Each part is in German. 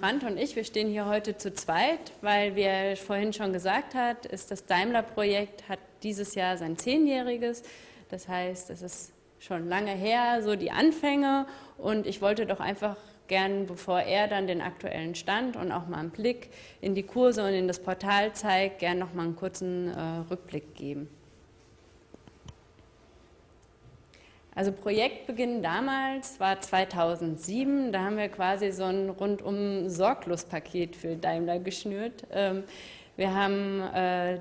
Brandt und ich, wir stehen hier heute zu zweit, weil, wie er vorhin schon gesagt hat, ist das Daimler-Projekt hat dieses Jahr sein Zehnjähriges. Das heißt, es ist schon lange her, so die Anfänge und ich wollte doch einfach gern, bevor er dann den aktuellen Stand und auch mal einen Blick in die Kurse und in das Portal zeigt, gern noch mal einen kurzen äh, Rückblick geben. Also Projektbeginn damals war 2007, da haben wir quasi so ein rundum Sorglos-Paket für Daimler geschnürt. Ähm, wir haben, äh,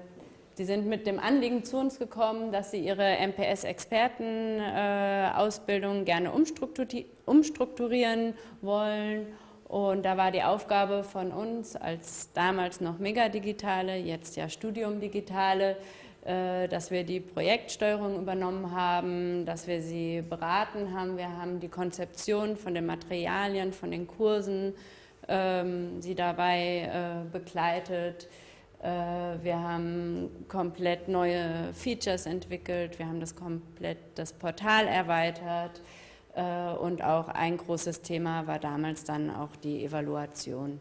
die sind mit dem Anliegen zu uns gekommen, dass sie ihre MPS-Experten-Ausbildung gerne umstrukturieren wollen und da war die Aufgabe von uns als damals noch Megadigitale, jetzt ja Studium Digitale, äh, dass wir die Projektsteuerung übernommen haben, dass wir sie beraten haben. Wir haben die Konzeption von den Materialien, von den Kursen ähm, sie dabei äh, begleitet. Äh, wir haben komplett neue Features entwickelt, wir haben das komplett das Portal erweitert äh, und auch ein großes Thema war damals dann auch die Evaluation.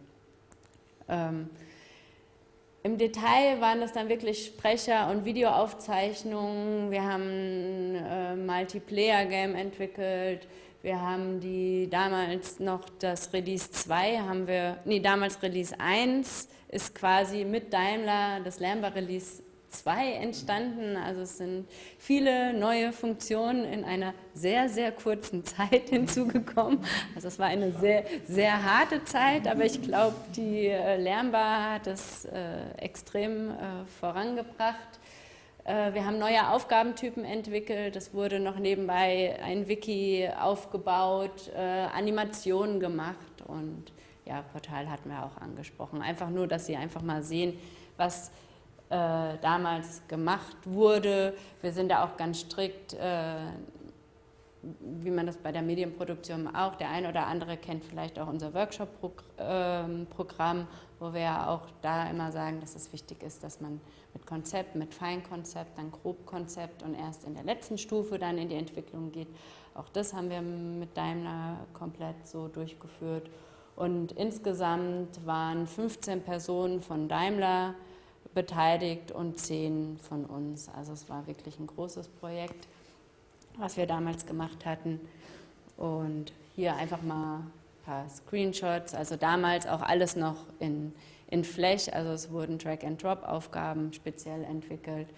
Im Detail waren das dann wirklich Sprecher- und Videoaufzeichnungen. Wir haben äh, Multiplayer-Game entwickelt. Wir haben die damals noch das Release 2, haben wir, nee, damals Release 1 ist quasi mit Daimler das Lambda Release 2 entstanden. Also es sind viele neue Funktionen in einer sehr, sehr kurzen Zeit hinzugekommen. Also es war eine sehr, sehr harte Zeit, aber ich glaube, die äh, Lernbar hat es äh, extrem äh, vorangebracht. Äh, wir haben neue Aufgabentypen entwickelt, es wurde noch nebenbei ein Wiki aufgebaut, äh, Animationen gemacht und ja, Portal hatten wir auch angesprochen. Einfach nur, dass Sie einfach mal sehen, was äh, damals gemacht wurde. Wir sind da auch ganz strikt, äh, wie man das bei der Medienproduktion auch, der eine oder andere kennt vielleicht auch unser Workshop-Programm, wo wir ja auch da immer sagen, dass es wichtig ist, dass man mit Konzept, mit Feinkonzept, dann Grobkonzept und erst in der letzten Stufe dann in die Entwicklung geht. Auch das haben wir mit Daimler komplett so durchgeführt. Und insgesamt waren 15 Personen von Daimler beteiligt und zehn von uns. Also es war wirklich ein großes Projekt, was wir damals gemacht hatten. Und hier einfach mal ein paar Screenshots. Also damals auch alles noch in, in Flash. Also es wurden Drag-and-Drop-Aufgaben speziell entwickelt.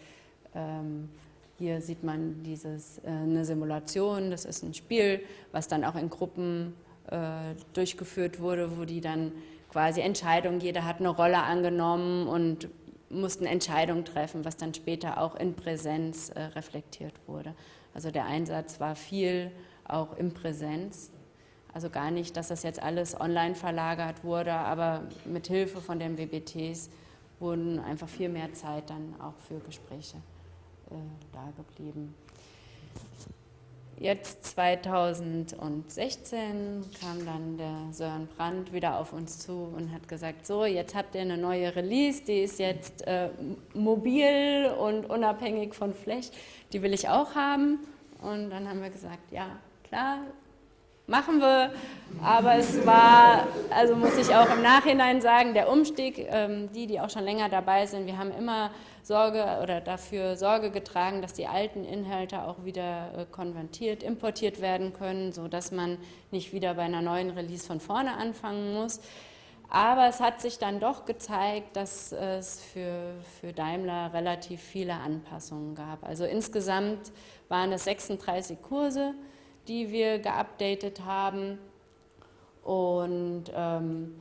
Ähm, hier sieht man dieses, äh, eine Simulation, das ist ein Spiel, was dann auch in Gruppen äh, durchgeführt wurde, wo die dann quasi Entscheidungen, jeder hat eine Rolle angenommen und mussten Entscheidungen treffen, was dann später auch in Präsenz äh, reflektiert wurde. Also der Einsatz war viel auch in Präsenz. Also gar nicht, dass das jetzt alles online verlagert wurde, aber mit Hilfe von den WBTs wurden einfach viel mehr Zeit dann auch für Gespräche äh, da geblieben. Jetzt 2016 kam dann der Sören Brandt wieder auf uns zu und hat gesagt, so jetzt habt ihr eine neue Release, die ist jetzt äh, mobil und unabhängig von Flash, die will ich auch haben. Und dann haben wir gesagt, ja klar, machen wir. Aber es war, also muss ich auch im Nachhinein sagen, der Umstieg, ähm, die, die auch schon länger dabei sind, wir haben immer Sorge oder dafür Sorge getragen, dass die alten Inhalte auch wieder äh, konvertiert, importiert werden können, sodass man nicht wieder bei einer neuen Release von vorne anfangen muss. Aber es hat sich dann doch gezeigt, dass es für, für Daimler relativ viele Anpassungen gab. Also insgesamt waren es 36 Kurse, die wir geupdatet haben. Und ähm,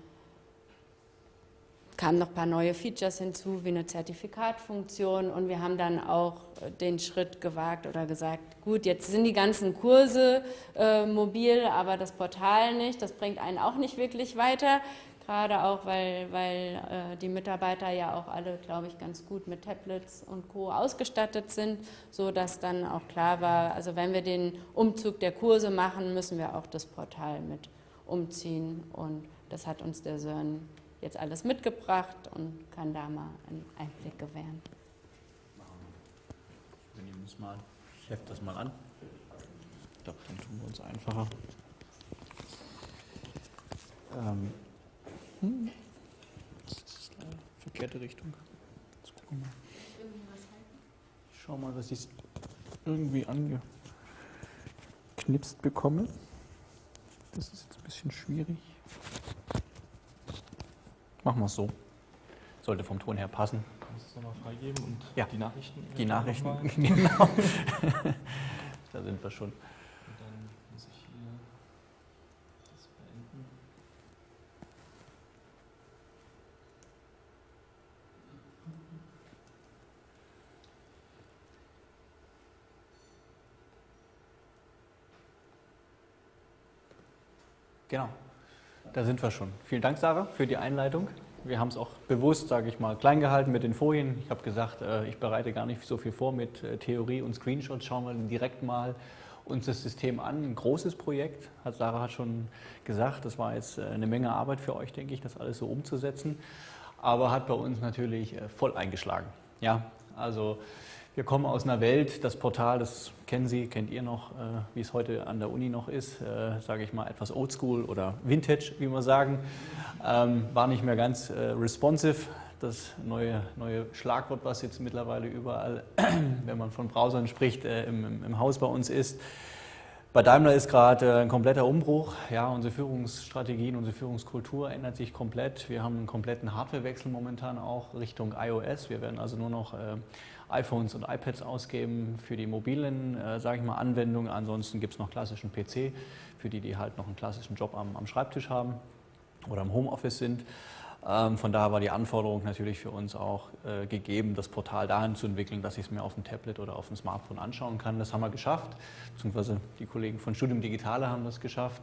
kamen noch ein paar neue Features hinzu, wie eine Zertifikatfunktion. Und wir haben dann auch den Schritt gewagt oder gesagt, gut, jetzt sind die ganzen Kurse äh, mobil, aber das Portal nicht, das bringt einen auch nicht wirklich weiter gerade auch, weil, weil äh, die Mitarbeiter ja auch alle, glaube ich, ganz gut mit Tablets und Co. ausgestattet sind, sodass dann auch klar war, also wenn wir den Umzug der Kurse machen, müssen wir auch das Portal mit umziehen und das hat uns der Sören jetzt alles mitgebracht und kann da mal einen Einblick gewähren. Wir nehmen es mal, ich hefte das mal an. Ich glaube, dann tun wir uns einfacher. Ähm, Hm. Das ist eine verkehrte Richtung. Jetzt gucken wir mal. Ich schau mal, dass ich es irgendwie angeknipst bekomme. Das ist jetzt ein bisschen schwierig. Machen wir es so. Sollte vom Ton her passen. Kannst du es nochmal freigeben und Ja. die Nachrichten? Die Nachrichten, genau. da sind wir schon. Und dann muss ich hier das beenden. Genau. Da sind wir schon. Vielen Dank, Sarah, für die Einleitung. Wir haben es auch bewusst, sage ich mal, klein gehalten mit den Folien. Ich habe gesagt, äh, ich bereite gar nicht so viel vor mit äh, Theorie und Screenshots. Schauen wir direkt mal uns das System an. Ein großes Projekt, hat Sarah schon gesagt. Das war jetzt äh, eine Menge Arbeit für euch, denke ich, das alles so umzusetzen. Aber hat bei uns natürlich voll eingeschlagen. Ja, also wir kommen aus einer Welt, das Portal, das kennen Sie, kennt ihr noch, äh, wie es heute an der Uni noch ist, äh, sage ich mal etwas oldschool oder vintage, wie wir sagen, ähm, war nicht mehr ganz äh, responsive. Das neue, neue Schlagwort, was jetzt mittlerweile überall, wenn man von Browsern spricht, im, im, Haus bei uns ist. Bei Daimler ist gerade ein kompletter Umbruch. Ja, unsere Führungsstrategien, unsere Führungskultur ändert sich komplett. Wir haben einen kompletten Hardwarewechsel momentan auch Richtung iOS. Wir werden also nur noch iPhones und iPads ausgeben für die mobilen, äh, sage ich mal, Anwendungen. Ansonsten gibt es noch klassischen PC für die, die halt noch einen klassischen Job am, am Schreibtisch haben oder im Homeoffice sind. Ähm, von daher war die Anforderung natürlich für uns auch äh, gegeben, das Portal dahin zu entwickeln, dass ich es mir auf dem Tablet oder auf dem Smartphone anschauen kann. Das haben wir geschafft, beziehungsweise die Kollegen von Studium Digitale haben das geschafft.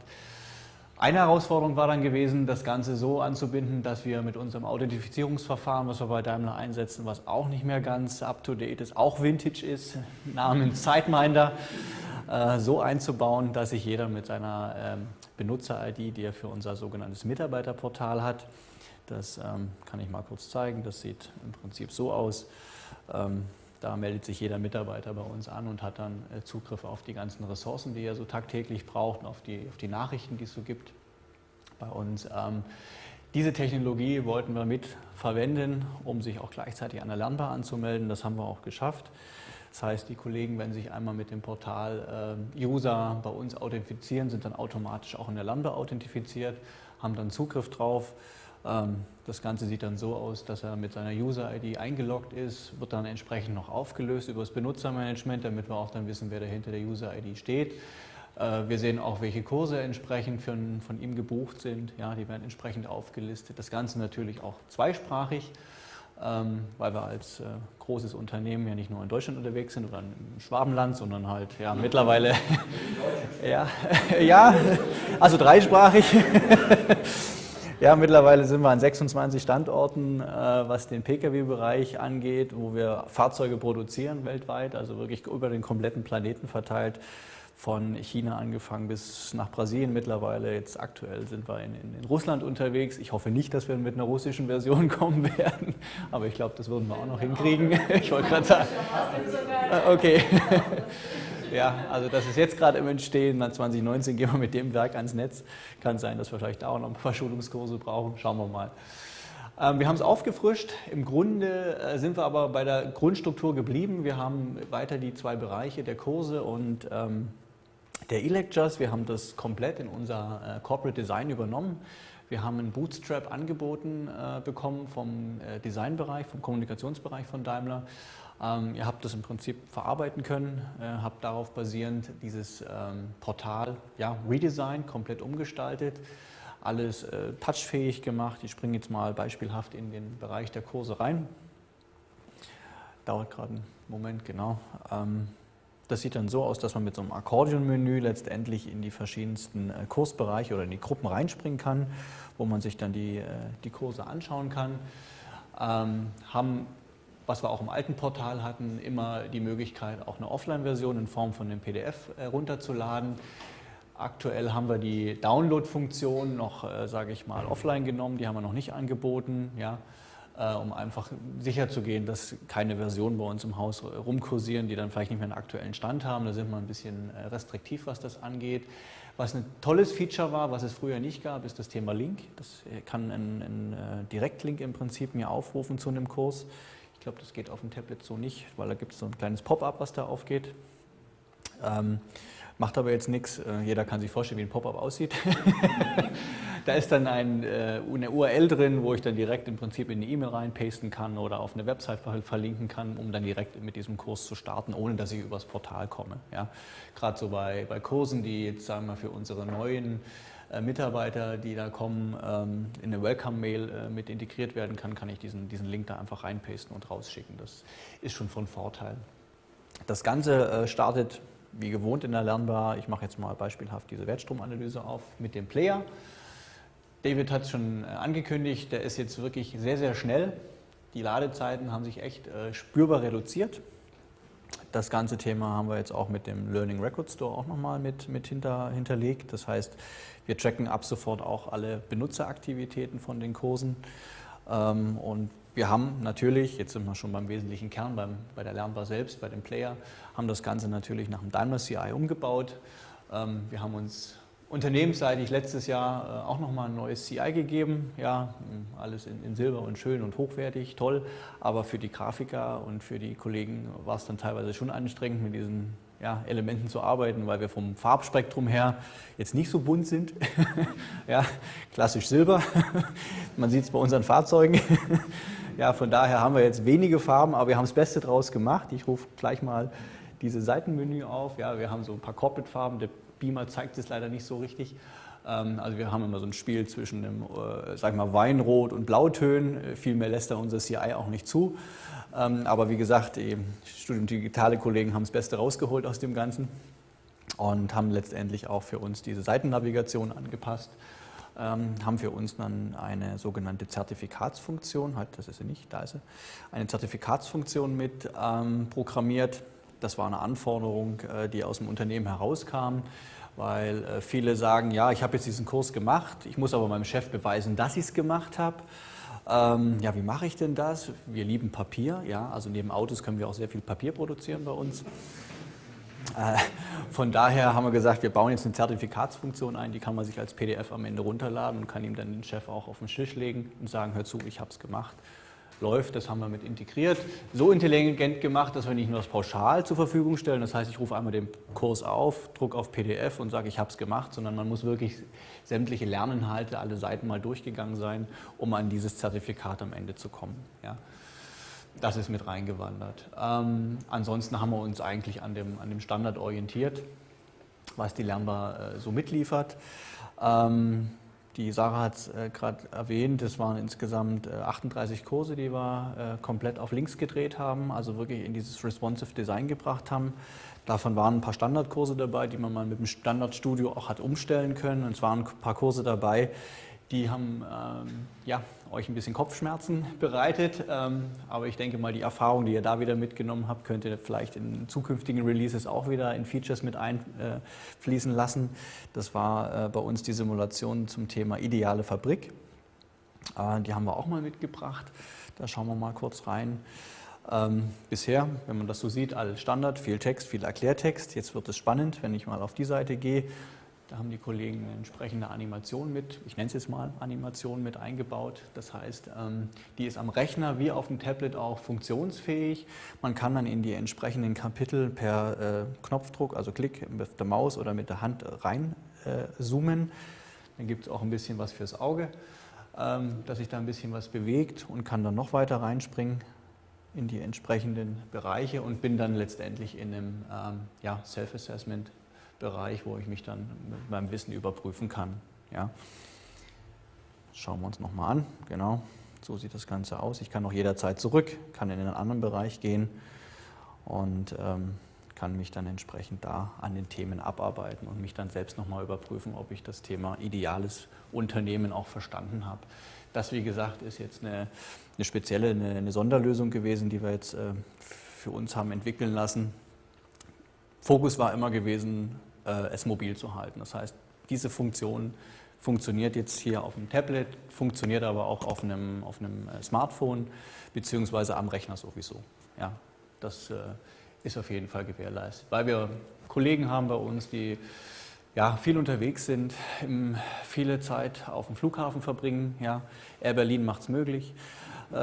Eine Herausforderung war dann gewesen, das Ganze so anzubinden, dass wir mit unserem Authentifizierungsverfahren, was wir bei Daimler einsetzen, was auch nicht mehr ganz up-to-date ist, auch Vintage ist, namens SiteMinder, äh, so einzubauen, dass sich jeder mit seiner ähm, Benutzer-ID, die er für unser sogenanntes Mitarbeiterportal hat, das ähm, kann ich mal kurz zeigen, das sieht im Prinzip so aus. Ähm, da meldet sich jeder Mitarbeiter bei uns an und hat dann äh, Zugriff auf die ganzen Ressourcen, die er so tagtäglich braucht, auf die, auf die Nachrichten, die es so gibt bei uns. Ähm, diese Technologie wollten wir mit verwenden, um sich auch gleichzeitig an der Lernbar anzumelden. Das haben wir auch geschafft. Das heißt, die Kollegen, wenn sich einmal mit dem Portal äh, User bei uns authentifizieren, sind dann automatisch auch in der Lernbar authentifiziert, haben dann Zugriff drauf. Ähm, das Ganze sieht dann so aus, dass er mit seiner User-ID eingeloggt ist, wird dann entsprechend noch aufgelöst über das Benutzermanagement, damit wir auch dann wissen, wer dahinter der User-ID steht. Äh, Wir sehen auch, welche Kurse entsprechend von, von ihm gebucht sind. Ja, die werden entsprechend aufgelistet. Das Ganze natürlich auch zweisprachig, ähm, weil wir als äh, großes Unternehmen ja nicht nur in Deutschland unterwegs sind oder im Schwabenland, sondern halt ja mittlerweile ja, ja, also dreisprachig. Ja, mittlerweile sind wir an 26 Standorten, äh, was den Pkw-Bereich angeht, wo wir Fahrzeuge produzieren weltweit, also wirklich über den kompletten Planeten verteilt, von China angefangen bis nach Brasilien mittlerweile. Jetzt aktuell sind wir in, in, in Russland unterwegs. Ich hoffe nicht, dass wir mit einer russischen Version kommen werden, aber ich glaube, das würden wir auch noch hinkriegen. Ich wollte gerade sagen. Ah, Okay. Ja, also das ist jetzt gerade im Entstehen. Dann 2019 gehen wir mit dem Werk ans Netz. Kann sein, dass wir vielleicht auch noch ein paar Schulungskurse brauchen. Schauen wir mal. Ähm, Wir haben es aufgefrischt. Im Grunde äh, sind wir aber bei der Grundstruktur geblieben. Wir haben weiter die zwei Bereiche der Kurse und ähm, der E-Lectures. Wir haben das komplett in unser äh, Corporate Design übernommen. Wir haben einen Bootstrap angeboten äh, bekommen vom Designbereich, vom Kommunikationsbereich von Daimler. Ähm, ihr habt das im Prinzip verarbeiten können, äh, habt darauf basierend dieses ähm, Portal ja, redesigned, komplett umgestaltet, alles äh, touchfähig gemacht. Ich springe jetzt mal beispielhaft in den Bereich der Kurse rein. Dauert gerade einen Moment, genau. Ähm, das sieht dann so aus, dass man mit so einem Akkordeonmenü letztendlich in die verschiedensten äh, Kursbereiche oder in die Gruppen reinspringen kann, wo man sich dann die, äh, die Kurse anschauen kann. Ähm, haben, was wir auch im alten Portal hatten, immer die Möglichkeit, auch eine Offline-Version in Form von einem PDF äh, runterzuladen. Aktuell haben wir die Download-Funktion noch, äh, sage ich mal, offline genommen, die haben wir noch nicht angeboten. Ja. äh, um einfach sicherzugehen, dass keine Versionen bei uns im Haus rumkursieren, die dann vielleicht nicht mehr einen aktuellen Stand haben. Da sind wir ein bisschen äh, restriktiv, was das angeht. Was ein tolles Feature war, was es früher nicht gab, ist das Thema Link. Das kann ein, ein äh, Direktlink im Prinzip mir aufrufen zu einem Kurs. Ich glaube, das geht auf dem Tablet so nicht, weil da gibt es so ein kleines Pop-up, was da aufgeht. Ähm, macht aber jetzt nichts. Jeder kann sich vorstellen, wie ein Pop-up aussieht. Da ist dann ein, äh, eine URL drin, wo ich dann direkt im Prinzip in eine E-Mail reinpasten kann oder auf eine Website verlinken kann, um dann direkt mit diesem Kurs zu starten, ohne dass ich übers Portal komme. Ja. Gerade so bei, bei Kursen, die jetzt sagen wir für unsere neuen äh, Mitarbeiter, die da kommen, ähm, in eine Welcome-Mail äh, mit integriert werden kann, kann ich diesen, diesen Link da einfach reinpasten und rausschicken. Das ist schon von Vorteil. Das Ganze startet wie gewohnt in der Lernbar. Ich mache jetzt mal beispielhaft diese Wertstromanalyse auf mit dem Player. David hat es schon äh, angekündigt, der ist jetzt wirklich sehr, sehr schnell. Die Ladezeiten haben sich echt äh, spürbar reduziert. Das ganze Thema haben wir jetzt auch mit dem Learning Record Store auch nochmal mit, mit hinter, hinterlegt. Das heißt, wir tracken ab sofort auch alle Benutzeraktivitäten von den Kursen. Ähm, und wir haben natürlich, jetzt sind wir schon beim wesentlichen Kern, beim, bei der Lernbar selbst, bei dem Player, haben das Ganze natürlich nach dem Daimler CI umgebaut. Ähm, wir haben uns unternehmensseitig letztes Jahr äh, auch nochmal ein neues CI gegeben. Ja, alles in, in, Silber und schön und hochwertig, toll. Aber für die Grafiker und für die Kollegen war es dann teilweise schon anstrengend, mit diesen ja, Elementen zu arbeiten, weil wir vom Farbspektrum her jetzt nicht so bunt sind. ja, klassisch Silber. Man sieht es bei unseren Fahrzeugen. ja, von daher haben wir jetzt wenige Farben, aber wir haben das Beste draus gemacht. Ich rufe gleich mal diese Seitenmenü auf. Ja, wir haben so ein paar Corporate-Farben. Beamer zeigt es leider nicht so richtig. Ähm, also wir haben immer so ein Spiel zwischen dem, äh, sag mal, Weinrot und Blautönen. Äh, viel mehr lässt da unser CI auch nicht zu. Ähm, aber wie gesagt, die Studium Digitale Kollegen haben das Beste rausgeholt aus dem Ganzen und haben letztendlich auch für uns diese Seitennavigation angepasst. Ähm, haben für uns dann eine sogenannte Zertifikatsfunktion, halt, das ist sie nicht, da ist sie, eine Zertifikatsfunktion mit programmiert. Das war eine Anforderung, äh, die aus dem Unternehmen herauskam, weil äh, viele sagen, ja, ich habe jetzt diesen Kurs gemacht, ich muss aber meinem Chef beweisen, dass ich es gemacht habe. Ähm, ja, wie mache ich denn das? Wir lieben Papier, ja, also neben Autos können wir auch sehr viel Papier produzieren bei uns. Äh, von daher haben wir gesagt, wir bauen jetzt eine Zertifikatsfunktion ein, die kann man sich als PDF am Ende runterladen und kann ihm dann den Chef auch auf den Tisch legen und sagen, hör zu, ich habe es gemacht läuft, das haben wir mit integriert. So intelligent gemacht, dass wir nicht nur das Pauschal zur Verfügung stellen, das heißt, ich rufe einmal den Kurs auf, drucke auf PDF und sage, ich habe es gemacht, sondern man muss wirklich sämtliche Lerninhalte, alle Seiten mal durchgegangen sein, um an dieses Zertifikat am Ende zu kommen. Ja. Das ist mit reingewandert. Ähm, ansonsten haben wir uns eigentlich an dem, an dem Standard orientiert, was die Lernbar äh, so mitliefert. Ähm, die Sarah hat es äh, gerade erwähnt, es waren insgesamt äh, 38 Kurse, die wir äh, komplett auf links gedreht haben, also wirklich in dieses Responsive Design gebracht haben. Davon waren ein paar Standardkurse dabei, die man mal mit dem Standardstudio auch hat umstellen können. Und es waren ein paar Kurse dabei, die haben ähm, ja, euch ein bisschen Kopfschmerzen bereitet, ähm, aber ich denke mal, die Erfahrung, die ihr da wieder mitgenommen habt, könnt ihr vielleicht in zukünftigen Releases auch wieder in Features mit einfließen lassen. Das war äh, bei uns die Simulation zum Thema ideale Fabrik. Äh, die haben wir auch mal mitgebracht. Da schauen wir mal kurz rein. Ähm, bisher, wenn man das so sieht, alles Standard, viel Text, viel Erklärtext. Jetzt wird es spannend, wenn ich mal auf die Seite gehe. Da haben die Kollegen eine entsprechende Animation mit, ich nenne es jetzt mal Animation mit eingebaut. Das heißt, ähm, die ist am Rechner wie auf dem Tablet auch funktionsfähig. Man kann dann in die entsprechenden Kapitel per äh, Knopfdruck, also Klick mit der Maus oder mit der Hand rein äh. Dann gibt es auch ein bisschen was fürs Auge, ähm, dass sich da ein bisschen was bewegt und kann dann noch weiter reinspringen in die entsprechenden Bereiche und bin dann letztendlich in einem ähm, Self-Assessment Bereich, wo ich mich dann mit meinem Wissen überprüfen kann. Ja. Schauen wir uns nochmal an. Genau, so sieht das Ganze aus. Ich kann auch jederzeit zurück, kann in einen anderen Bereich gehen und ähm, kann mich dann entsprechend da an den Themen abarbeiten und mich dann selbst nochmal überprüfen, ob ich das Thema ideales Unternehmen auch verstanden habe. Das, wie gesagt, ist jetzt eine, eine spezielle, eine, eine, Sonderlösung gewesen, die wir jetzt äh, für uns haben entwickeln lassen. Fokus war immer gewesen, es mobil zu halten. Das heißt, diese Funktion funktioniert jetzt hier auf dem Tablet, funktioniert aber auch auf einem, auf einem äh, Smartphone beziehungsweise am Rechner sowieso. Ja, das äh, ist auf jeden Fall gewährleistet, weil wir Kollegen haben bei uns, die ja, viel unterwegs sind, viele Zeit auf dem Flughafen verbringen. Ja. Air Berlin macht es möglich.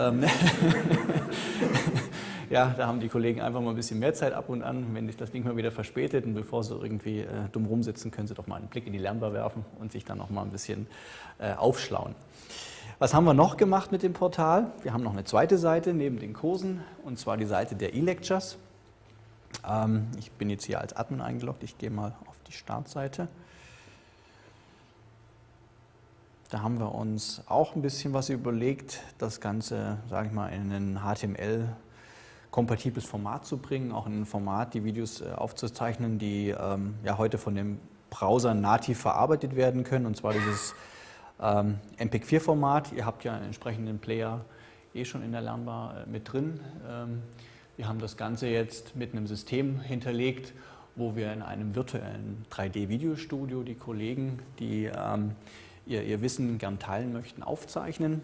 Ja, da haben die Kollegen einfach mal ein bisschen mehr Zeit ab und an. Wenn sich das Ding mal wieder verspätet und bevor sie irgendwie äh, dumm rumsitzen, können sie doch mal einen Blick in die Lernbar werfen und sich dann noch mal ein bisschen äh, aufschlauen. Was haben wir noch gemacht mit dem Portal? Wir haben noch eine zweite Seite neben den Kursen und zwar die Seite der E-Lectures. Ähm, ich bin jetzt hier als Admin eingeloggt. Ich gehe mal auf die Startseite. Da haben wir uns auch ein bisschen was überlegt, das Ganze, sage ich mal, in ein HTML-kompatibles Format zu bringen, auch in ein Format, die Videos äh, aufzuzeichnen, die ähm, ja heute von dem Browser nativ verarbeitet werden können, und zwar dieses ähm, MPEG-4-Format. Ihr habt ja einen entsprechenden Player eh schon in der Lernbar äh, mit drin. Ähm, wir haben das Ganze jetzt mit einem System hinterlegt, wo wir in einem virtuellen 3D-Videostudio die Kollegen, die ähm, ihr, ihr Wissen gern teilen möchten, aufzeichnen.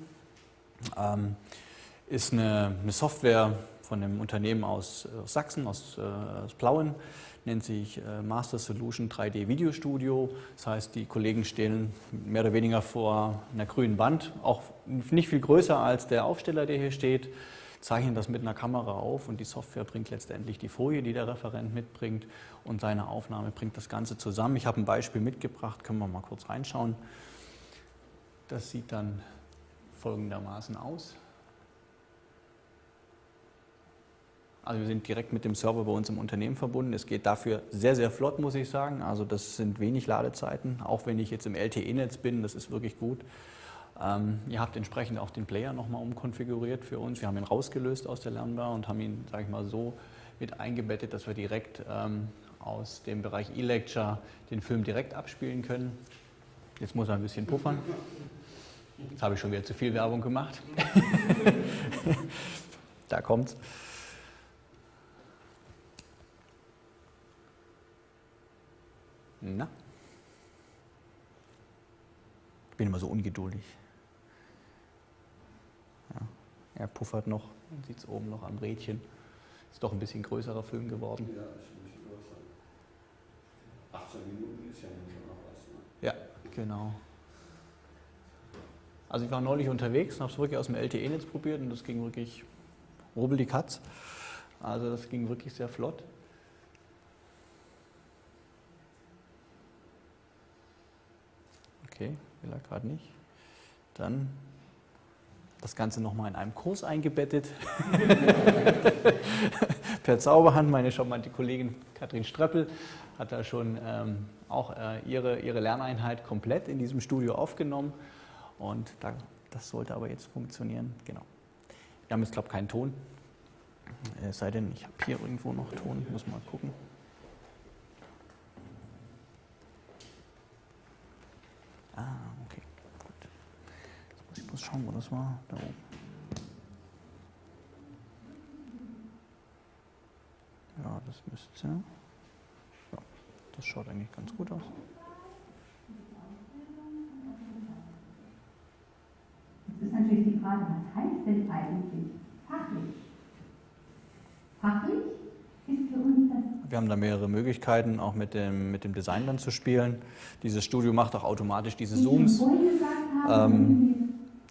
Ähm, ist eine, eine, Software von einem Unternehmen aus, aus Sachsen, aus, äh, aus, Plauen, nennt sich äh, Master Solution 3D Video Studio. Das heißt, die Kollegen stehen mehr oder weniger vor einer grünen Wand, auch nicht viel größer als der Aufsteller, der hier steht, zeichnen das mit einer Kamera auf und die Software bringt letztendlich die Folie, die der Referent mitbringt und seine Aufnahme bringt das Ganze zusammen. Ich habe ein Beispiel mitgebracht, können wir mal kurz reinschauen. Das sieht dann folgendermaßen aus. Also wir sind direkt mit dem Server bei uns im Unternehmen verbunden. Es geht dafür sehr, sehr flott, muss ich sagen. Also das sind wenig Ladezeiten, auch wenn ich jetzt im LTE-Netz bin, das ist wirklich gut. Ähm, ihr habt entsprechend auch den Player nochmal umkonfiguriert für uns. Wir haben ihn rausgelöst aus der Lernbar und haben ihn, sage ich mal, so mit eingebettet, dass wir direkt ähm, aus dem Bereich E-Lecture den Film direkt abspielen können. Jetzt muss er ein bisschen puffern. Jetzt habe ich schon wieder zu viel Werbung gemacht. da kommt's. Na? Ich bin immer so ungeduldig. Ja, er puffert noch, man sieht es oben noch am Rädchen. Ist doch ein bisschen größerer Film geworden. Ja, ist ein bisschen größer. 18 Minuten ist ja schon noch was. Ne? Ja, genau. Also ich war neulich unterwegs und habe es wirklich aus dem LTE-Netz probiert und das ging wirklich rubbel die Katz. Also das ging wirklich sehr flott. Okay, will er gerade nicht. Dann das Ganze nochmal in einem Kurs eingebettet. per Zauberhand. Meine charmante Kollegin Katrin Streppel hat da schon ähm, auch äh, ihre, ihre Lerneinheit komplett in diesem Studio aufgenommen. Und da, das sollte aber jetzt funktionieren. Genau. Wir haben jetzt, glaube ich, keinen Ton. Es sei denn, ich habe hier irgendwo noch Ton. Muss mal gucken. Ah, okay. Gut. Jetzt muss ich bloß schauen, wo das war. Da oben. Ja, das müsste. Ja, das schaut eigentlich ganz gut aus. ist natürlich die Frage, was heißt denn eigentlich fachlich? Fachlich ist für uns das. Wir haben da mehrere Möglichkeiten, auch mit dem, mit dem Design dann zu spielen. Dieses Studio macht auch automatisch diese Zooms. Ähm,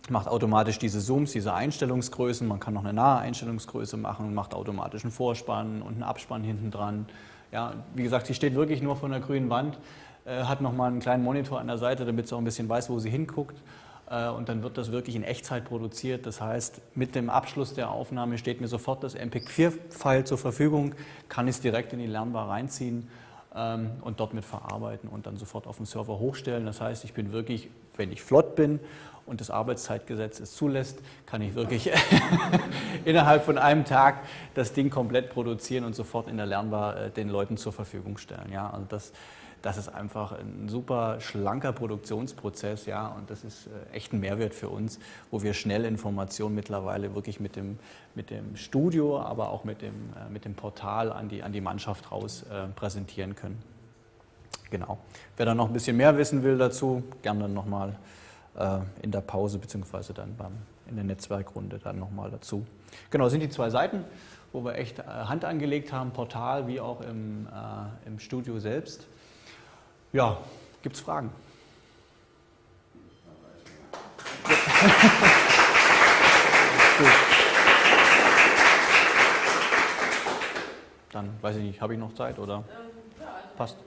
macht automatisch diese Zooms, diese Einstellungsgrößen. Man kann noch eine nahe Einstellungsgröße machen, macht automatisch einen Vorspann und einen Abspann hinten dran. Ja, wie gesagt, sie steht wirklich nur von der grünen Wand, äh, hat nochmal einen kleinen Monitor an der Seite, damit sie auch ein bisschen weiß, wo sie hinguckt. Äh, und dann wird das wirklich in Echtzeit produziert. Das heißt, mit dem Abschluss der Aufnahme steht mir sofort das MPEG-4-File zur Verfügung, kann es direkt in die Lernbar reinziehen ähm, und dort mit verarbeiten und dann sofort auf den Server hochstellen. Das heißt, ich bin wirklich, wenn ich flott bin und das Arbeitszeitgesetz es zulässt, kann ich wirklich innerhalb von einem Tag das Ding komplett produzieren und sofort in der Lernbar äh, den Leuten zur Verfügung stellen. Ja, also das das ist einfach ein super schlanker Produktionsprozess, ja, und das ist äh, echt ein Mehrwert für uns, wo wir schnell Informationen mittlerweile wirklich mit dem, mit dem Studio, aber auch mit dem, äh, mit dem Portal an die, an die Mannschaft raus äh, präsentieren können. Genau. Wer da noch ein bisschen mehr wissen will dazu, gerne dann nochmal äh, in der Pause beziehungsweise dann beim, in der Netzwerkrunde dann nochmal dazu. Genau, das sind die zwei Seiten, wo wir echt äh, Hand angelegt haben, Portal wie auch im, äh, im Studio selbst. Ja, gibt es Fragen? Dann weiß ich nicht, habe ich noch Zeit oder ähm, also passt?